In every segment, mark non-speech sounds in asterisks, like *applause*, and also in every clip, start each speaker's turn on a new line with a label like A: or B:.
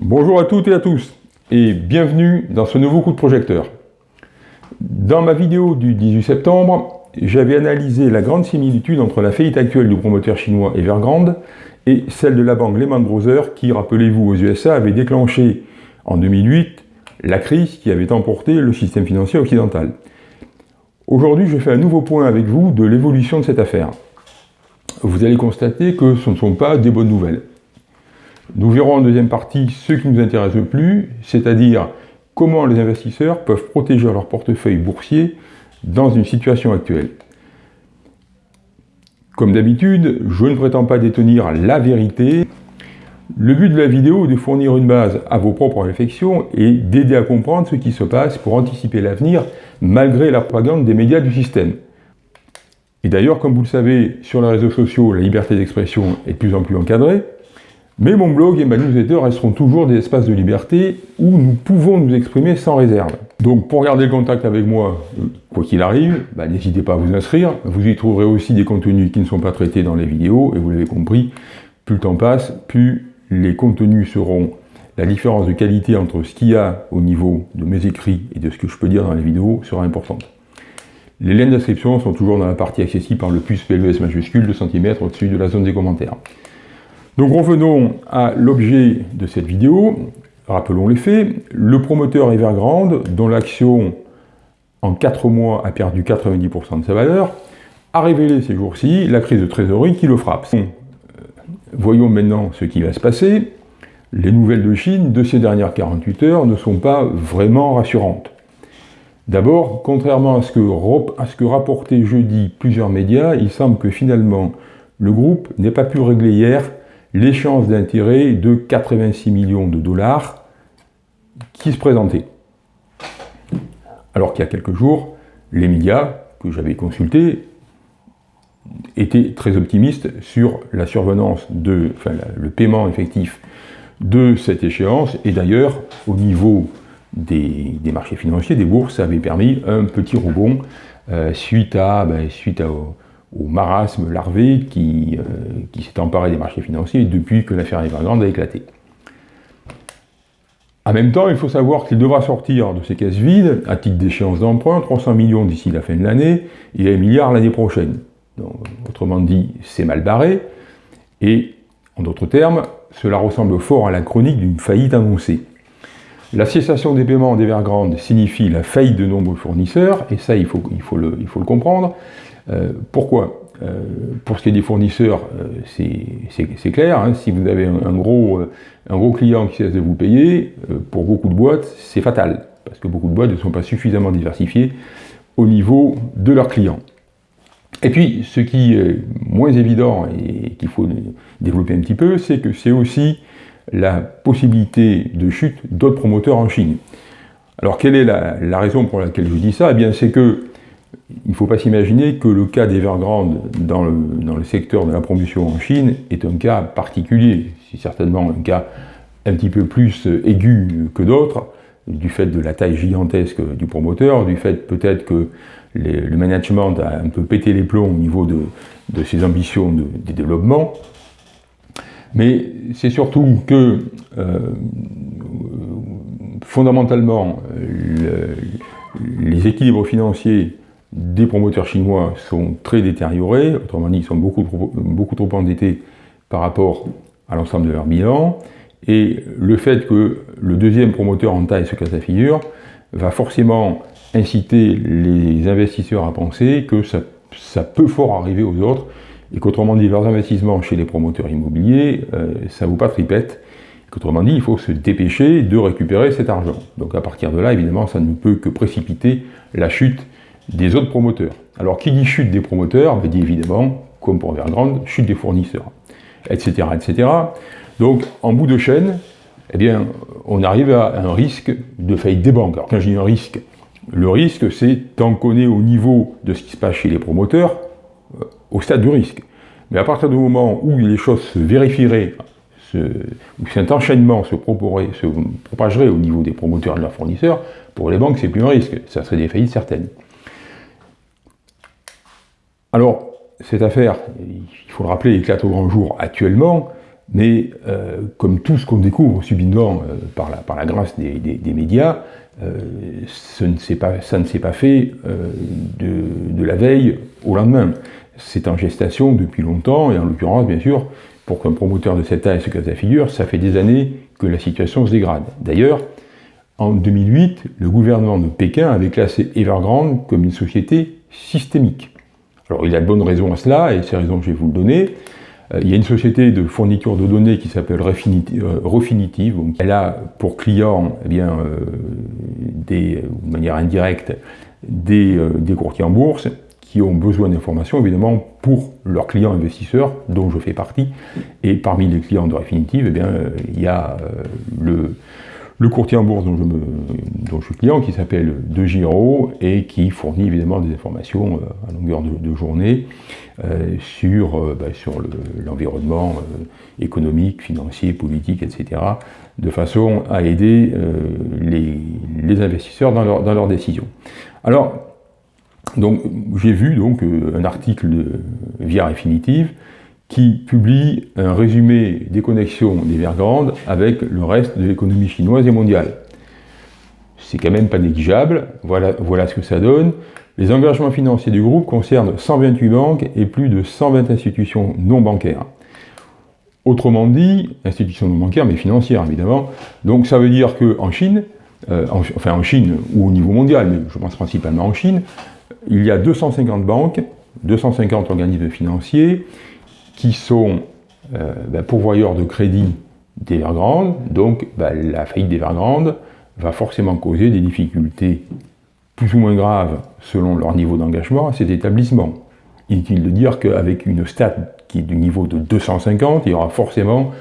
A: Bonjour à toutes et à tous et bienvenue dans ce nouveau coup de projecteur. Dans ma vidéo du 18 septembre, j'avais analysé la grande similitude entre la faillite actuelle du promoteur chinois Evergrande et celle de la banque Lehman Brothers qui, rappelez-vous, aux USA avait déclenché en 2008 la crise qui avait emporté le système financier occidental. Aujourd'hui, je fais un nouveau point avec vous de l'évolution de cette affaire. Vous allez constater que ce ne sont pas des bonnes nouvelles. Nous verrons en deuxième partie ce qui nous intéresse le plus, c'est-à-dire comment les investisseurs peuvent protéger leur portefeuille boursier dans une situation actuelle. Comme d'habitude, je ne prétends pas détenir la vérité. Le but de la vidéo est de fournir une base à vos propres réflexions et d'aider à comprendre ce qui se passe pour anticiper l'avenir malgré la propagande des médias du système. Et d'ailleurs, comme vous le savez, sur les réseaux sociaux, la liberté d'expression est de plus en plus encadrée. Mais mon blog et ma newsletter resteront toujours des espaces de liberté où nous pouvons nous exprimer sans réserve. Donc pour garder le contact avec moi, euh, quoi qu'il arrive, bah, n'hésitez pas à vous inscrire. Vous y trouverez aussi des contenus qui ne sont pas traités dans les vidéos, et vous l'avez compris, plus le temps passe, plus les contenus seront la différence de qualité entre ce qu'il y a au niveau de mes écrits et de ce que je peux dire dans les vidéos sera importante. Les liens d'inscription sont toujours dans la partie accessible par le puce PLES majuscule de cm au-dessus de la zone des commentaires. Donc revenons à l'objet de cette vidéo. Rappelons les faits. Le promoteur Evergrande, dont l'action en 4 mois a perdu 90% de sa valeur, a révélé ces jours-ci la crise de trésorerie qui le frappe. Euh, voyons maintenant ce qui va se passer. Les nouvelles de Chine de ces dernières 48 heures ne sont pas vraiment rassurantes. D'abord, contrairement à ce, que, à ce que rapportaient jeudi plusieurs médias, il semble que finalement le groupe n'ait pas pu régler hier l'échéance d'intérêt de 86 millions de dollars qui se présentait. Alors qu'il y a quelques jours, les médias que j'avais consultés étaient très optimistes sur la survenance de, enfin, le paiement effectif de cette échéance, et d'ailleurs, au niveau des, marchés financiers, des bourses, ça avait permis un petit rebond euh, suite à, ben, suite à, marasme larvé qui, euh, qui s'est emparé des marchés financiers depuis que l'affaire Evergrande a éclaté. En même temps, il faut savoir qu'il devra sortir de ces caisses vides, à titre d'échéance d'emprunt, 300 millions d'ici la fin de l'année, et 1 milliard l'année prochaine. autrement dit, c'est mal barré, et en d'autres termes, cela ressemble fort à la chronique d'une faillite annoncée. La cessation des paiements d'Evergrande signifie la faillite de nombreux fournisseurs, et ça, il faut, il faut, le, il faut le comprendre. Euh, pourquoi? Euh, Pour ce qui est des fournisseurs, euh, c'est clair, hein. si vous avez un, gros, un gros client qui cesse de vous payer, pour beaucoup de boîtes, c'est fatal, parce que beaucoup de boîtes ne sont pas suffisamment diversifiées au niveau de leurs clients. Et puis, ce qui est moins évident et qu'il faut développer un petit peu, c'est que c'est aussi la possibilité de chute d'autres promoteurs en Chine. Alors, quelle est la, la, raison pour laquelle je dis ça? Eh bien, c'est que il ne faut pas s'imaginer que le cas d'Evergrande dans le, dans le secteur de la promotion en Chine est un cas particulier. C'est certainement un cas un petit peu plus aigu que d'autres, du fait de la taille gigantesque du promoteur, du fait peut-être que le management a un peu pété les plombs au niveau de, ses ambitions de, développement. Mais c'est surtout que, euh, fondamentalement, les équilibres financiers des promoteurs chinois sont très détériorés, autrement dit, ils sont beaucoup trop, endettés par rapport à l'ensemble de leur bilan, et le fait que le deuxième promoteur en taille se casse la figure va forcément inciter les investisseurs à penser que ça, peut fort arriver aux autres, et qu'autrement dit, leurs investissements chez les promoteurs immobiliers, euh, ça ne vaut pas tripette, qu'autrement dit, il faut se dépêcher de récupérer cet argent. Donc à partir de là, évidemment, ça ne peut que précipiter la chute des autres promoteurs. Alors qui dit chute des promoteurs ben, dit évidemment, comme pour Evergrande, chute des fournisseurs, etc. etc. Donc en bout de chaîne, eh bien, on arrive à un risque de faillite des banques. Alors quand je dis un risque, le risque c'est tant qu'on est au niveau de ce qui se passe chez les promoteurs, euh, au stade du risque. Mais à partir du moment où les choses se vérifieraient, où cet enchaînement se, se propagerait au niveau des promoteurs et de leurs fournisseurs, pour les banques c'est plus un risque, ça serait des faillites certaines. Alors, cette affaire, il faut le rappeler, éclate au grand jour actuellement, mais euh, comme tout ce qu'on découvre subitement euh, par, la, grâce des, médias, euh, ça ne s'est pas fait de, de, la veille au lendemain. C'est en gestation depuis longtemps, et en l'occurrence, bien sûr, pour qu'un promoteur de cette taille se casse la figure, ça fait des années que la situation se dégrade. D'ailleurs, en 2008, le gouvernement de Pékin avait classé Evergrande comme une société systémique. Alors il y a de bonnes raisons à cela, et ces raisons je vais vous le donner. Euh, il y a une société de fourniture de données qui s'appelle euh, Refinitiv. Elle a pour client, eh bien, euh, des, de manière indirecte, des, des, courtiers en bourse qui ont besoin d'informations, évidemment, pour leurs clients investisseurs, dont je fais partie. Et parmi les clients de Refinitiv, eh bien, il y a le, le courtier en bourse dont je, suis client, qui s'appelle De Giro, et qui fournit évidemment des informations à longueur de journée. Euh, sur, euh, bah, l'environnement euh, économique, financier, politique, etc., de façon à aider les, investisseurs dans leurs décisions. Alors, donc, j'ai vu donc un article de Via Infinitive qui publie un résumé des connexions d'Evergrande avec le reste de l'économie chinoise et mondiale. C'est quand même pas négligeable, voilà, voilà ce que ça donne. Les engagements financiers du groupe concernent 128 banques et plus de 120 institutions non bancaires. Autrement dit, institutions non bancaires, mais financières évidemment. Donc ça veut dire qu'en Chine, euh, enfin en Chine ou au niveau mondial, mais je pense principalement en Chine, il y a 250 banques, 250 organismes financiers qui sont euh, ben, pourvoyeurs de crédit d'Evergrande. Donc ben, la faillite d'Evergrande va forcément causer des difficultés plus ou moins graves selon leur niveau d'engagement à cet établissement. Inutile de dire qu'avec une stat qui est du niveau de 250, il y aura forcément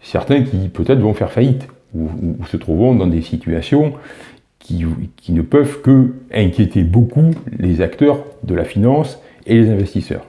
A: certains qui peut-être vont faire faillite ou, se trouveront dans des situations qui, qui, ne peuvent que inquiéter beaucoup les acteurs de la finance et les investisseurs.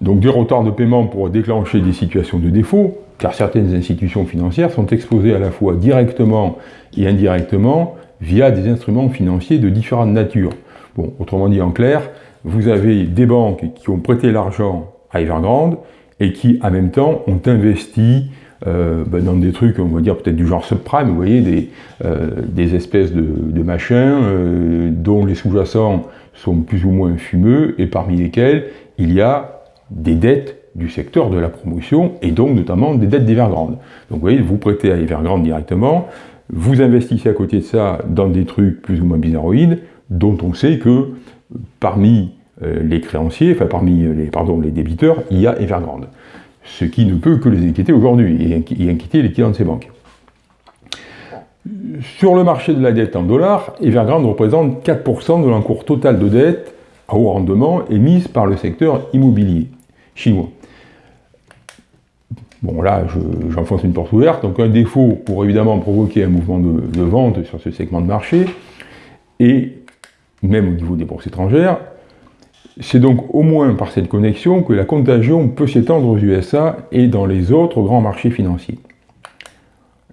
A: Donc des retards de paiement pourraient déclencher des situations de défaut, car certaines institutions financières sont exposées à la fois directement et indirectement via des instruments financiers de différentes natures. Bon, autrement dit en clair, vous avez des banques qui ont prêté l'argent à Evergrande et qui, en même temps, ont investi euh, ben, dans des trucs, on va dire peut-être du genre subprime, vous voyez, des, euh, espèces de, de machins euh, dont les sous-jacents sont plus ou moins fumeux et parmi lesquels il y a des dettes du secteur de la promotion et donc notamment des dettes d'Evergrande. Donc vous voyez, vous prêtez à Evergrande directement, vous investissez à côté de ça dans des trucs plus ou moins bizarroïdes, dont on sait que parmi euh, les créanciers, enfin parmi les, pardon, les débiteurs, il y a Evergrande. Ce qui ne peut que les inquiéter aujourd'hui et, inquiéter les clients de ces banques. Sur le marché de la dette en dollars, Evergrande représente 4% de l'encours total de dette à haut rendement émise par le secteur immobilier chinois. Bon là, j'enfonce une porte ouverte, donc un défaut pour évidemment provoquer un mouvement de, vente sur ce segment de marché, et même au niveau des bourses étrangères, c'est donc au moins par cette connexion que la contagion peut s'étendre aux USA et dans les autres grands marchés financiers.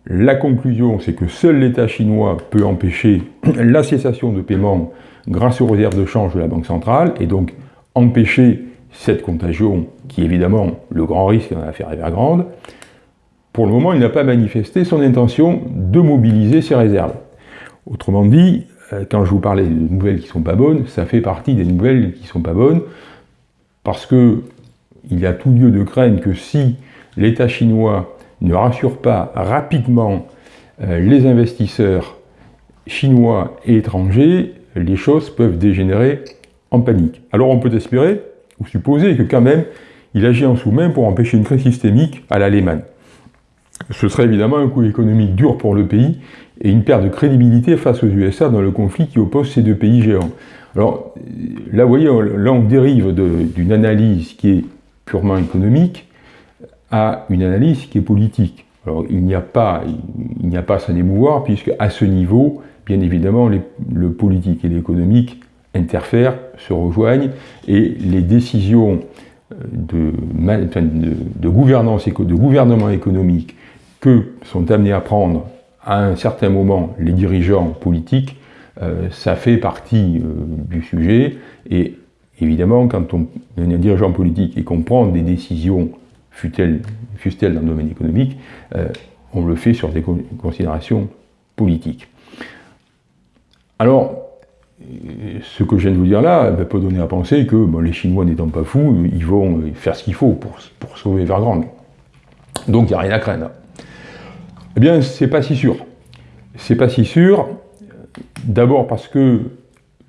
A: La conclusion, c'est que seul l'État chinois peut empêcher *clears throat* la cessation de paiement grâce aux réserves de change de la Banque centrale, et donc empêcher cette contagion, qui évidemment le grand risque dans l'affaire Evergrande, pour le moment, il n'a pas manifesté son intention de mobiliser ses réserves. Autrement dit, euh, quand je vous parlais de nouvelles qui ne sont pas bonnes, ça fait partie des nouvelles qui ne sont pas bonnes, parce que il y a tout lieu de craindre que si l'État chinois ne rassure pas rapidement euh, les investisseurs chinois et étrangers, les choses peuvent dégénérer en panique. Alors on peut espérer ou supposer que quand même, il agit en sous-main pour empêcher une crise systémique à l'Allemagne. Ce serait évidemment un coût économique dur pour le pays et une perte de crédibilité face aux USA dans le conflit qui oppose ces deux pays géants. Alors là, vous voyez, là on dérive d'une analyse qui est purement économique à une analyse qui est politique. Alors il n'y a pas, il n'y a pas à s'en émouvoir puisque à ce niveau, bien évidemment, le politique et l'économique interfèrent, se rejoignent, et les décisions euh, de, de, gouvernance, de gouvernement économique que sont amenés à prendre à un certain moment les dirigeants politiques, euh, ça fait partie euh, du sujet, et évidemment, quand on est un dirigeant politique et qu'on prend des décisions fût-elle dans le domaine économique, on le fait sur des considérations politiques. Alors, ce que je viens de vous dire là peut donner à penser que les Chinois n'étant pas fous, ils vont faire ce qu'il faut pour, sauver Evergrande. Donc il n'y a rien à craindre. Eh bien, c'est pas si sûr. C'est pas si sûr, d'abord parce que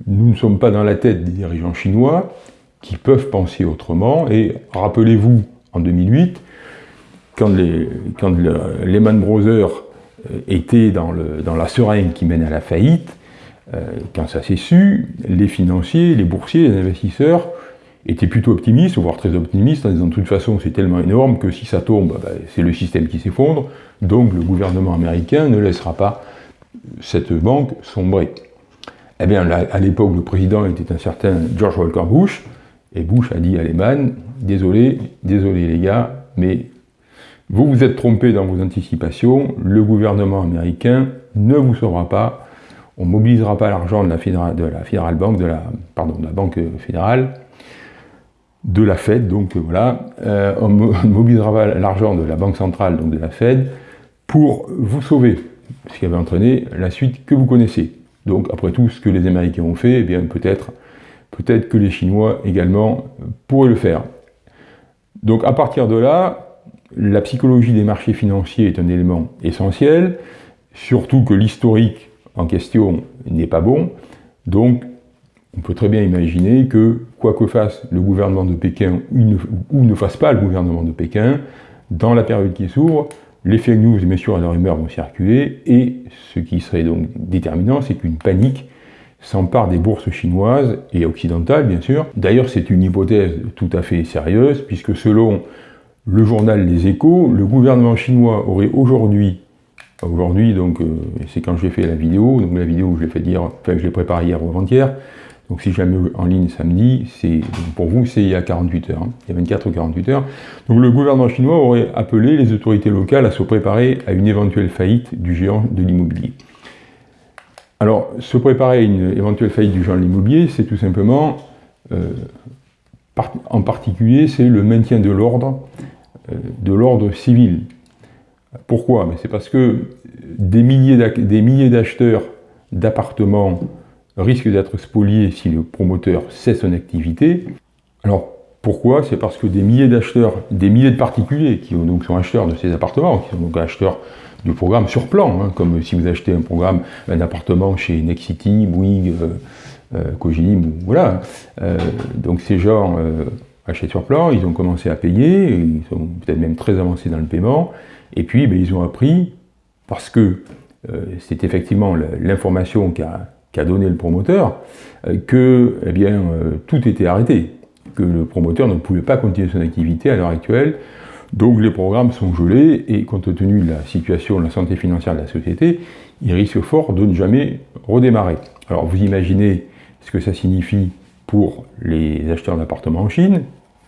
A: nous ne sommes pas dans la tête des dirigeants chinois qui peuvent penser autrement. Et rappelez-vous, en 2008, quand les quand Lehman Brothers euh, étaient dans, la seringue qui mène à la faillite, euh, quand ça s'est su, les financiers, les boursiers, les investisseurs étaient plutôt optimistes, voire très optimistes, en disant de toute façon c'est tellement énorme que si ça tombe, bah, c'est le système qui s'effondre, donc le gouvernement américain ne laissera pas cette banque sombrer. Eh bien, à l'époque, le président était un certain George Walker Bush, et Bush a dit à Lehman, désolé, désolé les gars, mais vous vous êtes trompé dans vos anticipations, le gouvernement américain ne vous sauvera pas, on ne mobilisera pas l'argent de la Fédérale, de la Banque fédérale, de la Fed, donc euh, voilà, euh, on *laughs* ne mobilisera pas l'argent de la Banque centrale, donc de la Fed, pour vous sauver, ce qui avait entraîné la suite que vous connaissez. Donc après tout ce que les Américains ont fait, eh bien peut-être que les Chinois également pourraient le faire. Donc à partir de là, la psychologie des marchés financiers est un élément essentiel, surtout que l'historique en question n'est pas bon. Donc, on peut très bien imaginer que, quoi que fasse le gouvernement de Pékin ou ne, fasse pas le gouvernement de Pékin, dans la période qui s'ouvre, les fake news, bien sûr, à leur humeur vont circuler, et ce qui serait donc déterminant, c'est qu'une panique s'empare des bourses chinoises et occidentales, bien sûr. D'ailleurs, c'est une hypothèse tout à fait sérieuse, puisque selon le journal Les Échos, le gouvernement chinois aurait aujourd'hui Aujourd'hui, donc, euh, c'est quand j'ai fait la vidéo, donc la vidéo, je l'ai fait dire, je l'ai préparée hier ou avant-hier, donc si jamais en ligne samedi, c'est pour vous, c'est il y a 48 heures, hein. il y a 24 ou 48 heures. Donc le gouvernement chinois aurait appelé les autorités locales à se préparer à une éventuelle faillite du géant de l'immobilier. Alors, se préparer à une éventuelle faillite du géant de l'immobilier, c'est tout simplement, euh, en particulier, c'est le maintien de l'ordre, euh, de l'ordre civil. Pourquoi? C'est parce que des milliers d'acheteurs d'appartements risquent d'être spoliés si le promoteur cesse son activité. Alors pourquoi? C'est parce que des milliers d'acheteurs, des milliers de particuliers qui donc sont acheteurs de ces appartements, qui sont donc acheteurs du programme sur plan, hein, comme si vous achetez un programme, un appartement chez Nexity, Bouygues, euh, euh voilà. Euh, donc ces gens euh, achètent sur plan, ils ont commencé à payer, ils sont peut-être même très avancés dans le paiement, et puis, ben, ils ont appris, parce que euh, c'est effectivement l'information qu'a donné le promoteur, euh, que eh euh, tout était arrêté, que le promoteur ne pouvait pas continuer son activité à l'heure actuelle, donc les programmes sont gelés, et compte tenu de la situation de la santé financière de la société, il risque fort de ne jamais redémarrer. Alors vous imaginez ce que ça signifie pour les acheteurs d'appartements en Chine.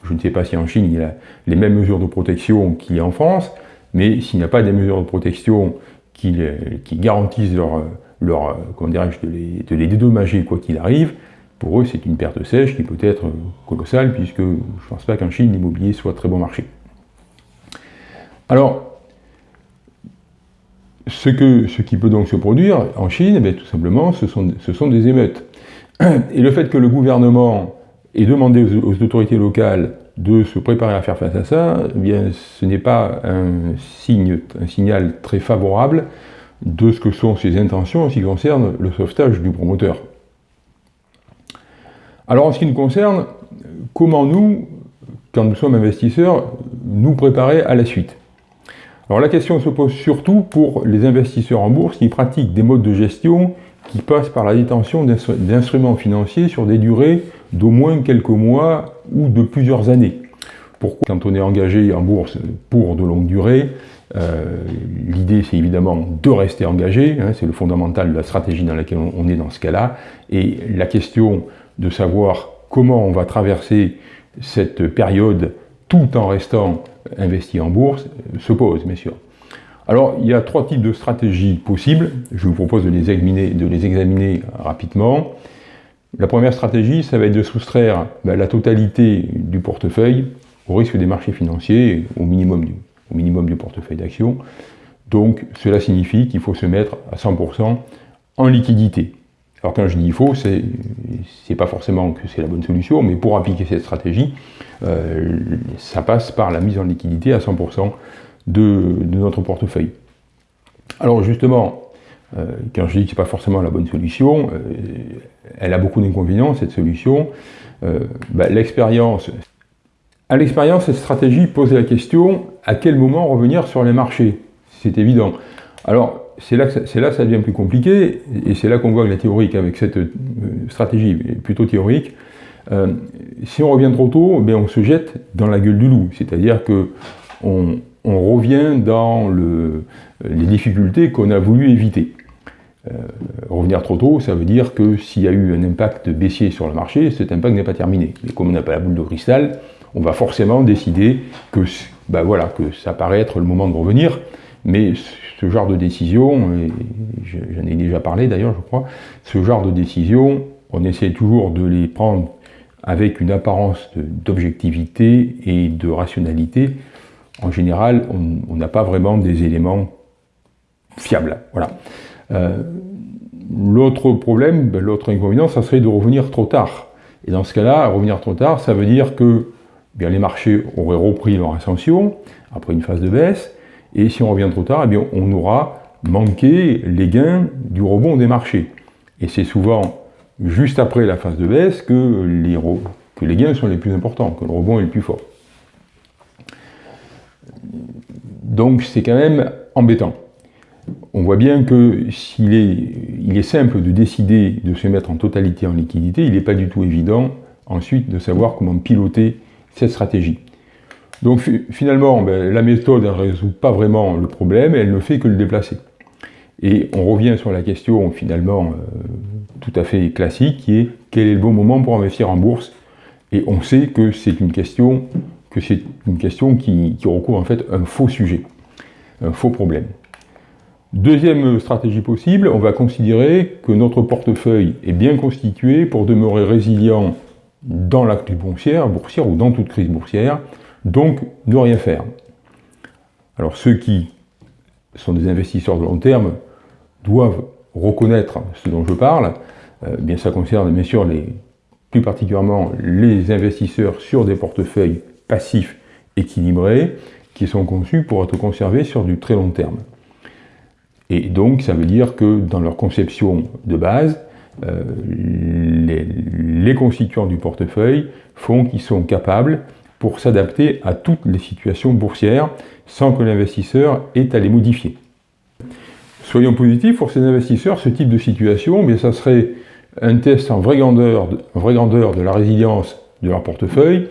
A: Je ne sais pas si en Chine il y a les mêmes mesures de protection qu'il y a en France, mais s'il n'y a pas des mesures de protection qui, garantissent leur, leur comment dirais-je, de les, dédommager quoi qu'il arrive, pour eux c'est une perte sèche qui peut être colossale, puisque je ne pense pas qu'en Chine l'immobilier soit très bon marché. Alors, ce, que, ce qui peut donc se produire en Chine, eh tout simplement, ce sont, ce sont des émeutes. Et le fait que le gouvernement ait demandé aux autorités locales de se préparer à faire face à ça, eh bien, ce n'est pas un, signal très favorable de ce que sont ses intentions en ce qui concerne le sauvetage du promoteur. Alors en ce qui nous concerne, comment nous, quand nous sommes investisseurs, nous préparer à la suite? Alors la question se pose surtout pour les investisseurs en bourse qui pratiquent des modes de gestion qui passent par la détention d'instruments financiers sur des durées d'au moins quelques mois ou de plusieurs années. Pourquoi Quand on est engagé en bourse pour de longues durées, euh, l'idée c'est évidemment de rester engagé, hein, c'est le fondamental de la stratégie dans laquelle on est dans ce cas-là, et la question de savoir comment on va traverser cette période tout en restant investi en bourse se pose, bien sûr. Alors, il y a trois types de stratégies possibles. Je vous propose de les examiner, de les examiner rapidement. La première stratégie, ça va être de soustraire ben, la totalité du portefeuille au risque des marchés financiers, au minimum du, portefeuille d'actions. Donc cela signifie qu'il faut se mettre à 100% en liquidité. Alors quand je dis il faut, c'est n'est pas forcément que c'est la bonne solution, mais pour appliquer cette stratégie, euh, ça passe par la mise en liquidité à 100% de, notre portefeuille. Alors justement, euh, quand je dis que ce n'est pas forcément la bonne solution, euh, elle a beaucoup d'inconvénients, cette solution. Bah, l'expérience, à l'expérience, cette stratégie pose la question à quel moment revenir sur les marchés? C'est évident. Alors, c'est là, que ça, devient plus compliqué, et c'est là qu'on voit que la théorique, avec cette euh, stratégie plutôt théorique, euh, si on revient trop tôt, ben on se jette dans la gueule du loup, c'est-à-dire que on, revient dans le, les difficultés qu'on a voulu éviter. Euh, revenir trop tôt, ça veut dire que s'il y a eu un impact baissier sur le marché, cet impact n'est pas terminé. Mais comme on n'a pas la boule de cristal, on va forcément décider que, ben voilà, que ça paraît être le moment de revenir, mais ce genre de décision, j'en ai déjà parlé d'ailleurs je crois, ce genre de décision, on essaie toujours de les prendre avec une apparence d'objectivité et de rationalité. En général, on n'a pas vraiment des éléments fiables. Voilà. Euh, l'autre problème, ben, l'autre inconvénient, ça serait de revenir trop tard. Et dans ce cas-là, revenir trop tard, ça veut dire que bien, les marchés auraient repris leur ascension après une phase de baisse, et si on revient trop tard, eh bien, on aura manqué les gains du rebond des marchés. Et c'est souvent juste après la phase de baisse que les gains sont les plus importants, que le rebond est le plus fort. Donc c'est quand même embêtant. On voit bien que s'il est, il est simple de décider de se mettre en totalité en liquidité, il n'est pas du tout évident ensuite de savoir comment piloter cette stratégie. Donc finalement, ben, la méthode ne résout pas vraiment le problème, elle ne fait que le déplacer. Et on revient sur la question finalement euh, tout à fait classique, qui est quel est le bon moment pour investir en bourse? Et on sait que c'est une question, que c'est une question qui, recouvre en fait un faux sujet, un faux problème. Deuxième stratégie possible, on va considérer que notre portefeuille est bien constitué pour demeurer résilient dans la crise boursière, boursière ou dans toute crise boursière, donc, ne rien faire. Alors ceux qui sont des investisseurs de long terme doivent reconnaître ce dont je parle. Euh, bien ça concerne bien sûr les, plus particulièrement les investisseurs sur des portefeuilles passifs équilibrés qui sont conçus pour être conservés sur du très long terme. Et donc ça veut dire que dans leur conception de base, euh, les, constituants du portefeuille font qu'ils sont capables pour s'adapter à toutes les situations boursières sans que l'investisseur ait à les modifier. Soyons positifs, pour ces investisseurs, ce type de situation, mais ça serait un test en vraie grandeur de la résilience de leur portefeuille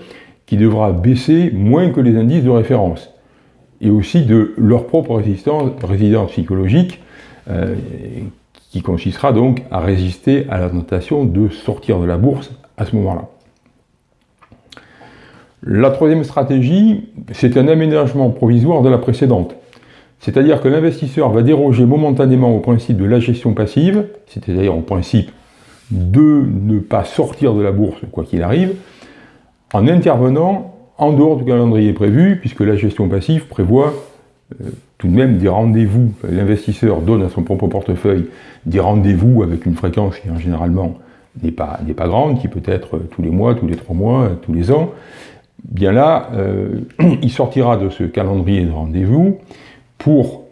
A: qui devra baisser moins que les indices de référence et aussi de leur propre résistance psychologique euh, qui consistera donc à résister à la tentation de sortir de la bourse à ce moment-là. La troisième stratégie, c'est un aménagement provisoire de la précédente. C'est-à-dire que l'investisseur va déroger momentanément au principe de la gestion passive, c'est-à-dire au principe de ne pas sortir de la bourse quoi qu'il arrive, en intervenant en dehors du calendrier prévu, puisque la gestion passive prévoit euh, tout de même des rendez-vous. L'investisseur donne à son propre portefeuille des rendez-vous avec une fréquence qui en généralement n'est pas, grande, qui peut être tous les mois, tous les trois mois, tous les ans, bien là, euh, *clears throat* il sortira de ce calendrier de rendez-vous pour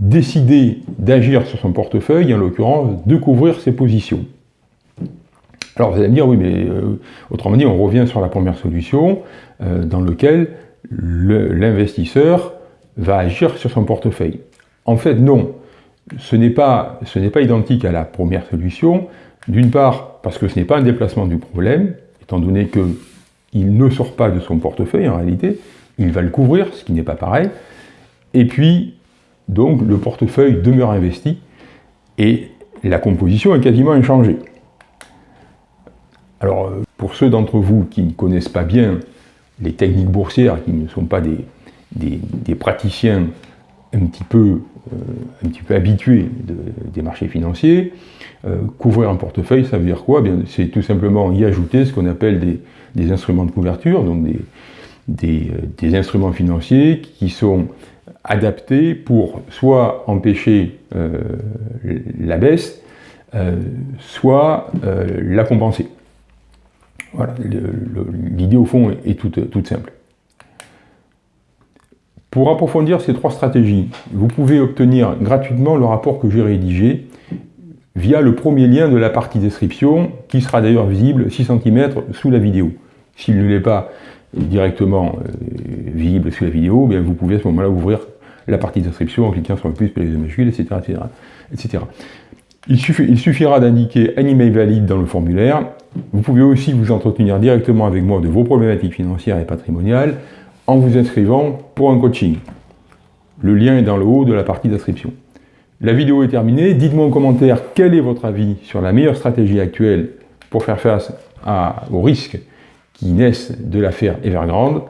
A: décider d'agir sur son portefeuille, en l'occurrence, de couvrir ses positions. Alors vous allez me dire, oui, mais euh, autrement dit, on revient sur la première solution, euh, dans laquelle l'investisseur va agir sur son portefeuille. En fait, non, ce n'est pas, pas identique à la première solution, d'une part parce que ce n'est pas un déplacement du problème, étant donné que il ne sort pas de son portefeuille en réalité, il va le couvrir, ce qui n'est pas pareil, et puis donc le portefeuille demeure investi et la composition est quasiment inchangée. Alors euh, pour ceux d'entre vous qui ne connaissent pas bien les techniques boursières, qui ne sont pas des, praticiens un petit peu, un petit peu habitué des marchés financiers. couvrir un portefeuille, ça veut dire quoi? C'est tout simplement y ajouter ce qu'on appelle des, instruments de couverture, donc des, instruments financiers qui sont adaptés pour soit empêcher la baisse, soit la compenser. Voilà, l'idée au fond est toute, simple. Pour approfondir ces trois stratégies, vous pouvez obtenir gratuitement le rapport que j'ai rédigé via le premier lien de la partie description, qui sera d'ailleurs visible 6 cm sous la vidéo. S'il ne l'est pas directement euh, visible sous la vidéo, bien vous pouvez à ce moment-là ouvrir la partie description en cliquant sur le plus, les majuscules, etc. etc., etc. Il, suffira d'indiquer un email valide dans le formulaire. Vous pouvez aussi vous entretenir directement avec moi de vos problématiques financières et patrimoniales en vous inscrivant pour un coaching. Le lien est dans le haut de la partie d'inscription. La vidéo est terminée. Dites-moi en commentaire quel est votre avis sur la meilleure stratégie actuelle pour faire face aux risques qui naissent de l'affaire Evergrande.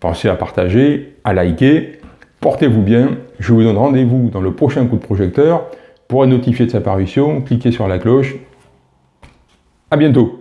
A: Pensez à partager, à liker. Portez-vous bien. Je vous donne rendez-vous dans le prochain coup de projecteur pour être notifié de sa parution, cliquez sur la cloche. A bientôt